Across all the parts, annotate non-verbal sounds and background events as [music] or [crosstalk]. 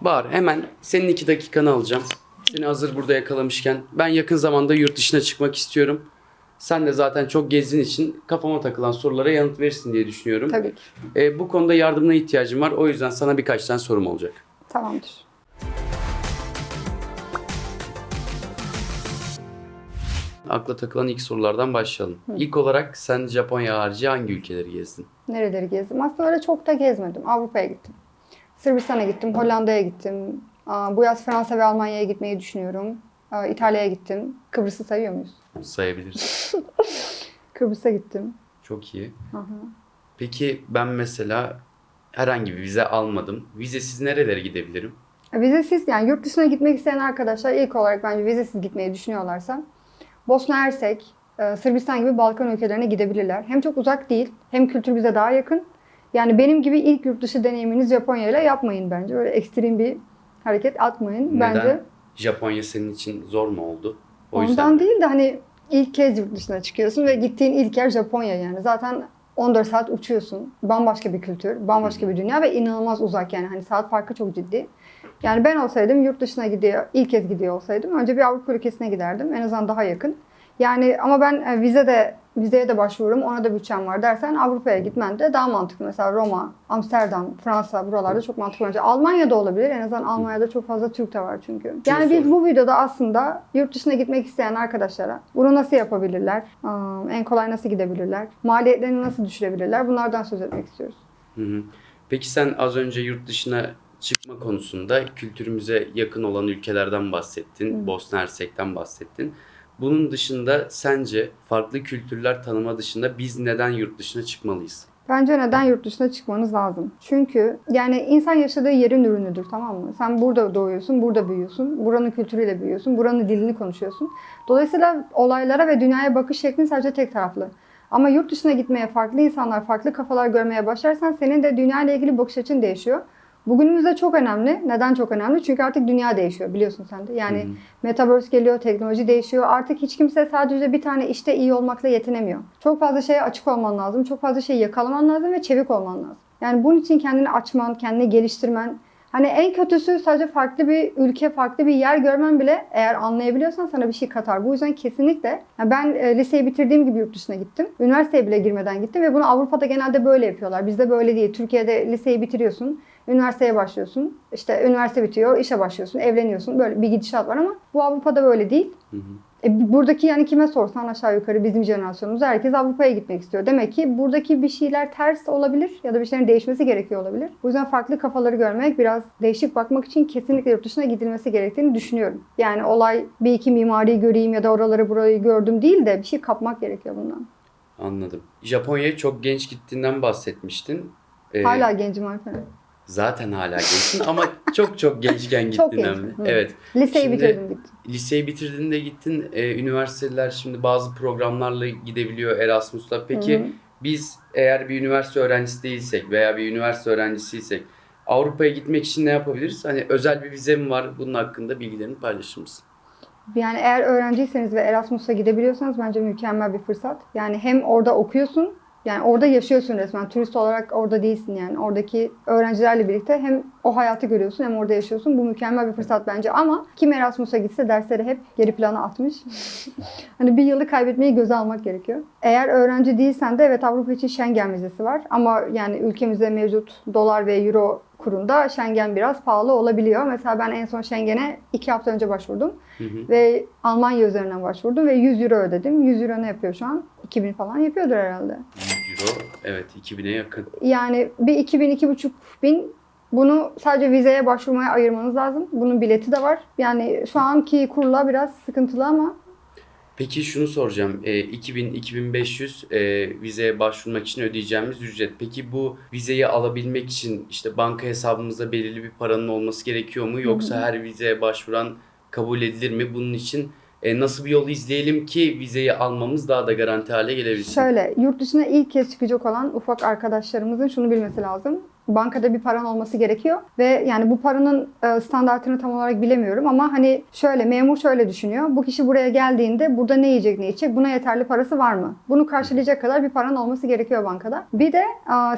Bahar hemen senin iki dakikanı alacağım. Seni hazır burada yakalamışken ben yakın zamanda yurt dışına çıkmak istiyorum. Sen de zaten çok gezdiğin için kafama takılan sorulara yanıt verirsin diye düşünüyorum. Tabii ki. Ee, bu konuda yardımına ihtiyacım var. O yüzden sana birkaç tane sorum olacak. Tamamdır. Akla takılan ilk sorulardan başlayalım. İlk olarak sen Japonya harici hangi ülkeleri gezdin? Nereleri gezdim? Aslında öyle çok da gezmedim. Avrupa'ya gittim. Sırbistan'a gittim, Hollanda'ya gittim. Bu yaz Fransa ve Almanya'ya gitmeyi düşünüyorum. İtalya'ya gittim. Kıbrıs'ı sayıyor muyuz? Sayabiliriz. [laughs] Kıbrıs'a gittim. Çok iyi. Aha. Peki ben mesela herhangi bir vize almadım. Vizesiz nerelere gidebilirim? Vizesiz yani yurt dışına gitmek isteyen arkadaşlar ilk olarak bence vizesiz gitmeyi düşünüyorlarsa Bosna Hersek, e, Sırbistan gibi Balkan ülkelerine gidebilirler. Hem çok uzak değil hem kültür bize daha yakın. Yani benim gibi ilk yurt dışı deneyiminiz Japonya ile yapmayın bence. Öyle ekstrem bir hareket atmayın Neden? bence. Japonya senin için zor mu oldu? O Ondan yüzden değil de hani ilk kez yurt dışına çıkıyorsun ve gittiğin ilk yer Japonya yani. Zaten 14 saat uçuyorsun. Bambaşka bir kültür, bambaşka bir dünya ve inanılmaz uzak yani. Hani saat farkı çok ciddi. Yani ben olsaydım yurt dışına gidiyor, ilk kez gidiyor olsaydım önce bir Avrupa ülkesine giderdim. En azından daha yakın. Yani ama ben e, vize de vizeye de başvururum. Ona da bütçem var dersen Avrupa'ya gitmen de daha mantıklı. Mesela Roma, Amsterdam, Fransa buralarda çok mantıklı olacak. Almanya'da olabilir. En azından Almanya'da çok fazla Türk de var çünkü. Yani biz bu videoda aslında yurt dışına gitmek isteyen arkadaşlara bunu nasıl yapabilirler? En kolay nasıl gidebilirler? Maliyetlerini nasıl düşürebilirler? Bunlardan söz etmek istiyoruz. Hı hı. Peki sen az önce yurt dışına çıkma konusunda kültürümüze yakın olan ülkelerden bahsettin. Bosna Hersek'ten bahsettin. Bunun dışında sence farklı kültürler tanıma dışında biz neden yurt dışına çıkmalıyız? Bence neden yurt dışına çıkmanız lazım? Çünkü yani insan yaşadığı yerin ürünüdür tamam mı? Sen burada doğuyorsun, burada büyüyorsun, buranın kültürüyle büyüyorsun, buranın dilini konuşuyorsun. Dolayısıyla olaylara ve dünyaya bakış şeklin sadece tek taraflı. Ama yurt dışına gitmeye, farklı insanlar, farklı kafalar görmeye başlarsan senin de dünya ile ilgili bakış açın değişiyor. Bugünümüzde çok önemli. Neden çok önemli? Çünkü artık dünya değişiyor biliyorsun sen de. Yani hı. metaverse geliyor, teknoloji değişiyor. Artık hiç kimse sadece bir tane işte iyi olmakla yetinemiyor. Çok fazla şeye açık olman lazım. Çok fazla şeyi yakalaman lazım ve çevik olman lazım. Yani bunun için kendini açman, kendini geliştirmen. Hani en kötüsü sadece farklı bir ülke, farklı bir yer görmen bile eğer anlayabiliyorsan sana bir şey katar. Bu yüzden kesinlikle ben e, liseyi bitirdiğim gibi yurt dışına gittim. Üniversiteye bile girmeden gittim ve bunu Avrupa'da genelde böyle yapıyorlar. Bizde böyle değil. Türkiye'de liseyi bitiriyorsun. Üniversiteye başlıyorsun. İşte üniversite bitiyor, işe başlıyorsun, evleniyorsun. Böyle bir gidişat var ama bu Avrupa'da böyle değil. Hı hı. E, buradaki yani kime sorsan aşağı yukarı bizim jenerasyonumuz herkes Avrupa'ya gitmek istiyor. Demek ki buradaki bir şeyler ters olabilir ya da bir şeylerin değişmesi gerekiyor olabilir. Bu yüzden farklı kafaları görmek, biraz değişik bakmak için kesinlikle yurt dışına gidilmesi gerektiğini düşünüyorum. Yani olay bir iki mimari göreyim ya da oraları burayı gördüm değil de bir şey kapmak gerekiyor bundan. Anladım. Japonya'ya çok genç gittiğinden bahsetmiştin. Ee, Hala gencim Alperen. Zaten hala gençsin ama çok çok gençken Çok gençim, mi? hı. Evet. Liseyi Şimdi- bitirdim gittim. Liseyi bitirdiğinde gittin. Ee, üniversiteler şimdi bazı programlarla gidebiliyor Erasmus'la. Peki hı. biz eğer bir üniversite öğrencisi değilsek veya bir üniversite öğrencisiysek Avrupa'ya gitmek için ne yapabiliriz? Hani özel bir vize mi var? Bunun hakkında bilgilerini paylaşır mısın? Yani eğer öğrenciyseniz ve Erasmus'a gidebiliyorsanız bence mükemmel bir fırsat. Yani hem orada okuyorsun, yani orada yaşıyorsun resmen. Turist olarak orada değilsin yani. Oradaki öğrencilerle birlikte hem o hayatı görüyorsun hem orada yaşıyorsun. Bu mükemmel bir fırsat bence ama kim Erasmus'a gitse dersleri hep geri plana atmış. [laughs] hani bir yılı kaybetmeyi göze almak gerekiyor. Eğer öğrenci değilsen de evet Avrupa için Schengen vizesi var. Ama yani ülkemizde mevcut dolar ve euro kurunda Schengen biraz pahalı olabiliyor. Mesela ben en son Schengen'e iki hafta önce başvurdum. Hı hı. Ve Almanya üzerinden başvurdum ve 100 euro ödedim. 100 euro ne yapıyor şu an? 2000 falan yapıyordur herhalde. 100 euro. Evet 2000'e yakın. Yani bir 2000 2500 bin bunu sadece vizeye başvurmaya ayırmanız lazım. Bunun bileti de var. Yani şu anki kurla biraz sıkıntılı ama Peki şunu soracağım. E, 2000-2500 e, vizeye başvurmak için ödeyeceğimiz ücret. Peki bu vizeyi alabilmek için işte banka hesabımızda belirli bir paranın olması gerekiyor mu? Yoksa her vizeye başvuran kabul edilir mi? Bunun için e, nasıl bir yol izleyelim ki vizeyi almamız daha da garanti hale gelebilsin? şöyle yurt dışına ilk kez çıkacak olan ufak arkadaşlarımızın şunu bilmesi lazım. Bankada bir paran olması gerekiyor ve yani bu paranın e, standartını tam olarak bilemiyorum ama hani şöyle memur şöyle düşünüyor. Bu kişi buraya geldiğinde burada ne yiyecek ne içecek buna yeterli parası var mı? Bunu karşılayacak kadar bir paran olması gerekiyor bankada. Bir de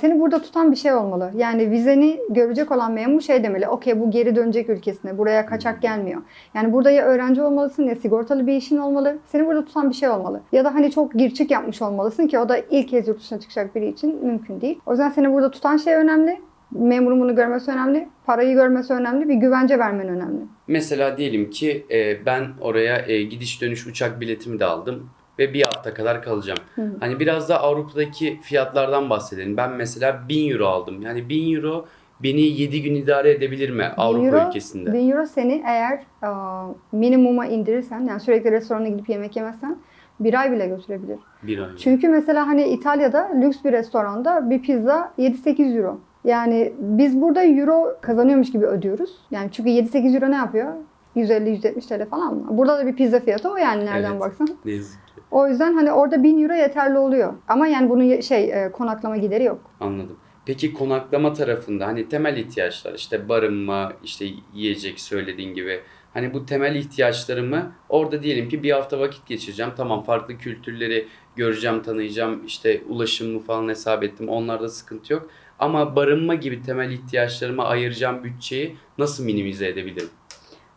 seni burada tutan bir şey olmalı. Yani vizeni görecek olan memur şey demeli. Okey bu geri dönecek ülkesine. Buraya kaçak gelmiyor. Yani burada ya öğrenci olmalısın ya sigortalı bir işin olmalı. Seni burada tutan bir şey olmalı. Ya da hani çok girçik yapmış olmalısın ki o da ilk kez yurt dışına çıkacak biri için mümkün değil. O yüzden seni burada tutan şey önemli. Memurun bunu görmesi önemli. Parayı görmesi önemli. Bir güvence vermen önemli. Mesela diyelim ki e, ben oraya e, gidiş dönüş uçak biletimi de aldım ve bir hafta kadar kalacağım. Hı hı. Hani biraz da Avrupa'daki fiyatlardan bahsedelim. Ben mesela 1000 euro aldım. Yani 1000 euro beni 7 gün idare edebilir mi Avrupa euro- ülkesinde? 1000 euro seni eğer aa, minimuma indirirsen yani sürekli restorana gidip yemek yemezsen bir ay bile götürebilir. Bir ay. Çünkü mesela hani İtalya'da lüks bir restoranda bir pizza 7-8 euro. Yani biz burada euro kazanıyormuş gibi ödüyoruz. Yani çünkü 7-8 euro ne yapıyor? 150-170 TL falan mı? Burada da bir pizza fiyatı o yani nereden Evet. baksan. Ne yazık ki. O yüzden hani orada 1000 euro yeterli oluyor. Ama yani bunun şey e, konaklama gideri yok. Anladım. Peki konaklama tarafında hani temel ihtiyaçlar işte barınma, işte yiyecek söylediğin gibi hani bu temel ihtiyaçlarımı orada diyelim ki bir hafta vakit geçireceğim. Tamam farklı kültürleri göreceğim, tanıyacağım. işte ulaşımımı falan hesap ettim. Onlarda sıkıntı yok. Ama barınma gibi temel ihtiyaçlarıma ayıracağım bütçeyi nasıl minimize edebilirim?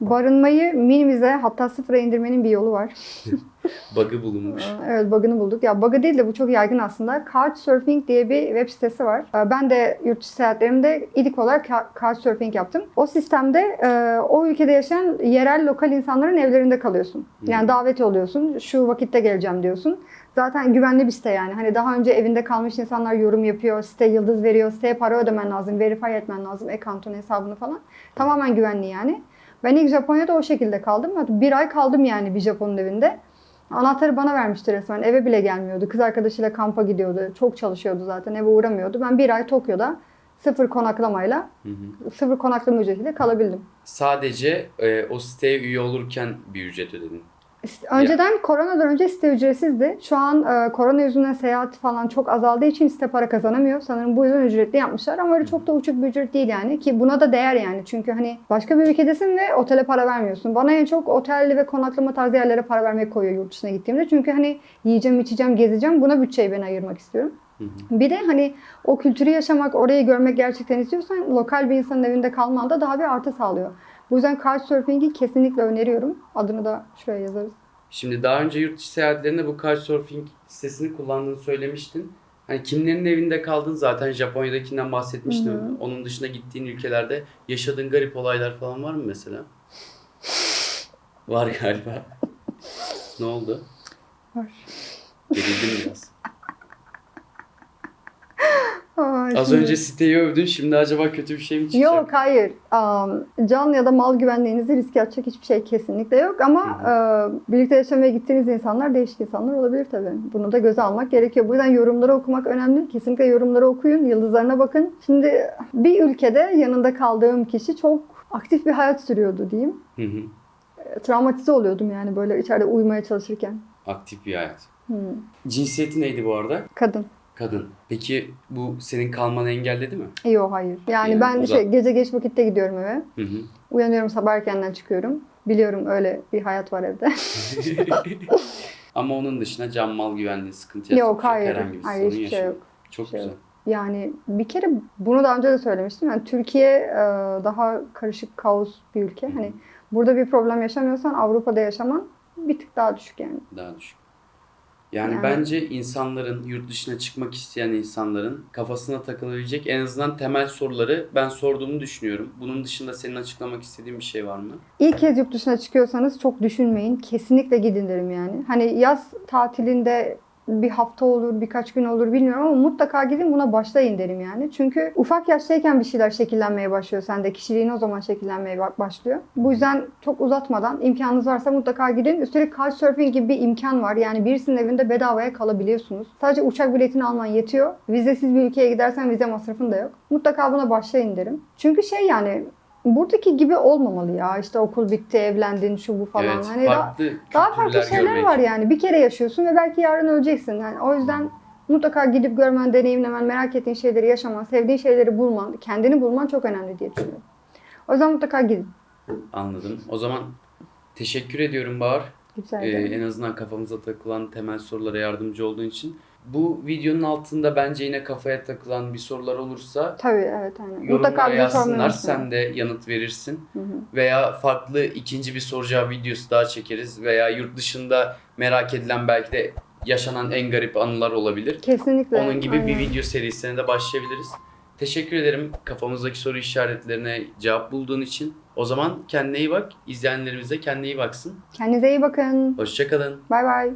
Barınmayı minimize hatta sıfıra indirmenin bir yolu var. [laughs] Bug'ı bulunmuş. Evet bug'ını bulduk. Ya bug'ı değil de bu çok yaygın aslında. Couchsurfing diye bir web sitesi var. Ee, Ben de yurt dışı seyahatlerimde ilk olarak Couchsurfing yaptım. O sistemde e, o ülkede yaşayan yerel lokal insanların evlerinde kalıyorsun. Yani davet oluyorsun. Şu vakitte geleceğim diyorsun. Zaten güvenli bir site yani. Hani daha önce evinde kalmış insanlar yorum yapıyor. Site yıldız veriyor. Siteye para ödemen lazım. Verify etmen lazım. Account'un hesabını falan. Tamamen güvenli yani. Ben ilk Japonya'da o şekilde kaldım. Bir ay kaldım yani bir Japon'un evinde. Anahtarı bana vermişti resmen. Eve bile gelmiyordu. Kız arkadaşıyla kampa gidiyordu. Çok çalışıyordu zaten. Eve uğramıyordu. Ben bir ay Tokyo'da sıfır konaklamayla, Hı hı. sıfır konaklama ücretiyle kalabildim. Sadece e, o siteye üye olurken bir ücret ödedin. Önceden koronadan önce site ücretsizdi. Şu an e, korona yüzünden seyahat falan çok azaldığı için site para kazanamıyor. Sanırım bu yüzden ücretli yapmışlar ama öyle çok da uçuk bir ücret değil yani. Ki buna da değer yani. Çünkü hani başka bir ülkedesin ve otele para vermiyorsun. Bana en çok otelli ve konaklama tarzı yerlere para vermek koyuyor yurt dışına gittiğimde. Çünkü hani yiyeceğim, içeceğim, gezeceğim. Buna bütçeyi ben ayırmak istiyorum. Hı hı. Bir de hani o kültürü yaşamak, orayı görmek gerçekten istiyorsan lokal bir insanın evinde kalman da daha bir artı sağlıyor. Bu yüzden Couchsurfing'i kesinlikle öneriyorum. Adını da şuraya yazarız. Şimdi daha önce yurt dışı seyahatlerinde bu Couchsurfing sitesini kullandığını söylemiştin. Hani kimlerin evinde kaldın zaten Japonya'dakinden bahsetmiştin. Hı hı. Onun dışında gittiğin ülkelerde yaşadığın garip olaylar falan var mı mesela? [laughs] Var galiba. ne oldu? Var. Gerildim biraz. Ay, Az şimdi- önce siteyi övdün şimdi acaba kötü bir şey mi çıkacak? Yok hayır. Am, can ya da mal güvenliğinizi riske atacak hiçbir şey kesinlikle yok. Ama e, birlikte yaşamaya gittiğiniz insanlar değişik insanlar olabilir tabii. Bunu da göze almak gerekiyor. Bu yüzden yorumları okumak önemli. Kesinlikle yorumları okuyun. Yıldızlarına bakın. Şimdi bir ülkede yanında kaldığım kişi çok aktif bir hayat sürüyordu diyeyim. Hı hı. E, Travmatize oluyordum yani böyle içeride uyumaya çalışırken. Aktif bir hayat. Hmm. Cinsiyeti neydi bu arada? Kadın. Kadın. Peki bu senin kalmanı engelledi mi? Yok hayır. Yani, Yani ben uzak. şey, gece geç vakitte gidiyorum eve. Hı hı. Uyanıyorum sabah erkenden çıkıyorum. Biliyorum öyle bir hayat var evde. [laughs] Ama onun dışında can mal güvenliği sıkıntı yaratacak yok hayır. herhangi bir Hayır sorun hiçbir şey yok. Çok şey güzel. yok. Yani bir kere bunu daha önce de söylemiştim. Yani Türkiye e, daha karışık kaos bir ülke. Hani burada bir problem yaşamıyorsan Avrupa'da yaşaman bir tık daha düşük yani. Daha düşük. Yani, Yani- bence insanların, yurt dışına çıkmak isteyen insanların kafasına takılabilecek en azından temel soruları ben sorduğumu düşünüyorum. Bunun dışında senin açıklamak istediğin bir şey var mı? İlk kez yurt dışına çıkıyorsanız çok düşünmeyin. Kesinlikle gidin derim yani. Hani yaz tatilinde bir hafta olur, birkaç gün olur bilmiyorum ama mutlaka gidin buna başlayın derim yani. Çünkü ufak yaştayken bir şeyler şekillenmeye başlıyor sende. Kişiliğin o zaman şekillenmeye ba- başlıyor. Bu yüzden çok uzatmadan imkanınız varsa mutlaka gidin. Üstelik Couchsurfing gibi bir imkan var. Yani birisinin evinde bedavaya kalabiliyorsunuz. Sadece uçak biletini alman yetiyor. Vizesiz bir ülkeye gidersen vize masrafın da yok. Mutlaka buna başlayın derim. Çünkü şey yani buradaki gibi olmamalı ya. İşte okul bitti, evlendin, şu bu falan. evet, hani daha, farklı daha farklı kültürler şeyler görmek. var yani. Bir kere yaşıyorsun ve belki yarın öleceksin. Yani o yüzden Mutlaka gidip görmen, deneyimlemen, merak ettiğin şeyleri yaşaman, sevdiğin şeyleri bulman, kendini bulman çok önemli diye düşünüyorum. O yüzden mutlaka gidin. Anladım. O zaman teşekkür ediyorum Bahar. Güzel. Ee, en azından kafamıza takılan temel sorulara yardımcı olduğun için. Bu videonun altında bence yine kafaya takılan bir sorular olursa Tabii evet aynen. yorumlara Mutlaka bize sormayı yazsınlar. Sen de yanıt verirsin. Hı hı. Veya farklı ikinci bir cevap videosu daha çekeriz. Veya yurt dışında merak edilen belki de yaşanan en garip anılar olabilir. Kesinlikle. Onun gibi bir aynen. video serisine de başlayabiliriz. Teşekkür ederim kafamızdaki soru işaretlerine cevap bulduğun için. O zaman kendine iyi bak. İzleyenlerimiz de kendine iyi baksın. Kendinize iyi bakın. Hoşçakalın. Bay bay.